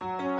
Thank you.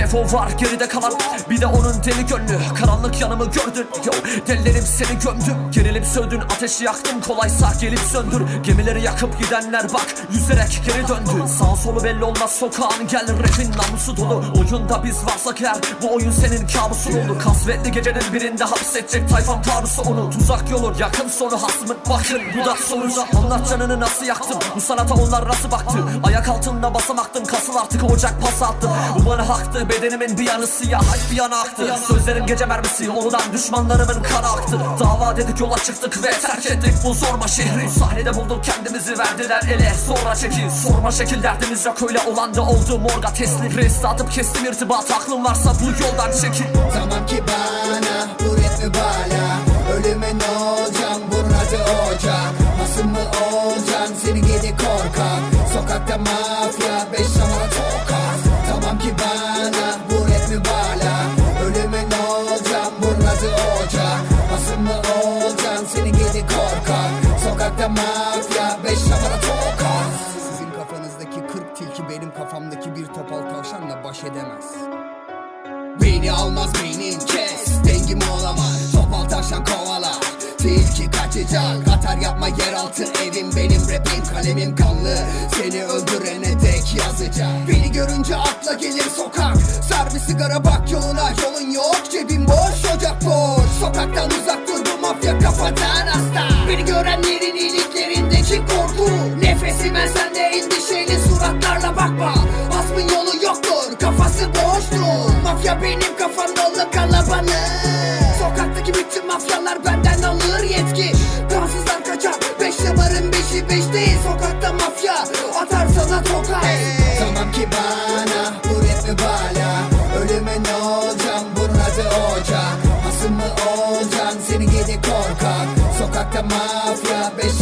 Refo var geride kalan. Bir de onun deli gönlü. Karanlık yanımı gördün. Yo delilerim seni gömdüm. Gerilip söndün ateşi yaktım Kolaysa gelip söndür. Gemileri yakıp gidenler bak Yüzerek geri döndü. Sağ solu belli olmaz sokağın Gel. Rapin namusu dolu. Oyunda biz varsak eğer Bu oyun senin kabusun olur. Kasvetli gecenin birinde hapsedecek tayfam taarrusu onu. Tuzak yolu yakın sonu hasmın Bakın. Bu da sonuca Anlat canını nasıl yaktım Bu sanata onlar nasıl baktı? Ayak altında basamaktım Kasıl artık ocak pas attım Bu bana haktı Bedenimin bir yanı siyah Bir yana aktı. Sözlerim gece mermisi Ondan düşmanlarımın kanı aktı. Dava dedik yola çıktık Ve terk ettik bu zorma şehri. Sahnede bulduk kendimizi verdiler ele. Sonra çekil sorma şekil derdimiz yok. Öyle olan da oldu morga teslim. Rest atıp kestim irtibat Aklın varsa bu yoldan çekil. Tamam ki bana bu rap mübala Ölüme ne olacağım? Burada ocak Nasıl mı olacaksın seni gidi korkak. Sokakta mafya Mafya beş şamara tokat Sizin kafanızdaki kırk tilki benim kafamdaki bir topal tavşanla baş edemez. Beni almaz beynin kes. Dengim olamaz. Topal taşan kovala Tilki kaçacak. Atar yapma yeraltı evim benim. Rapim Kalemim kanlı. Seni öldürene dek yazacak Beni görünce akla gelir sokak. Sar bir sigara bak yoluna. Yolun yok cebim boş ocak boş. Sokaktan uzak dur bu mafya kafadan hasta Beni görenlerin Mafya benim kafamda kalabalık. Sokaktaki bütün mafyalar benden alır yetki. Kansızlar kaçar Beş numarın beşi beş değil Sokakta mafya atar sana tokat Tamam ki bana bu rap mi bala. Ölüme ne olacağım bunun adı ocak Nasıl mı olacaksın seni gidi korkak. Sokakta mafya beş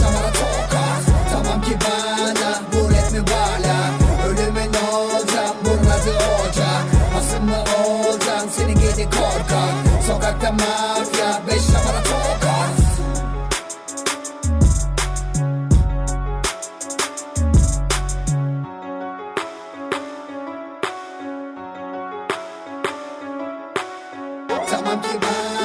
olacaksın seni gidi korkak Sokakta mafya beş numara tokat Tamam ki ben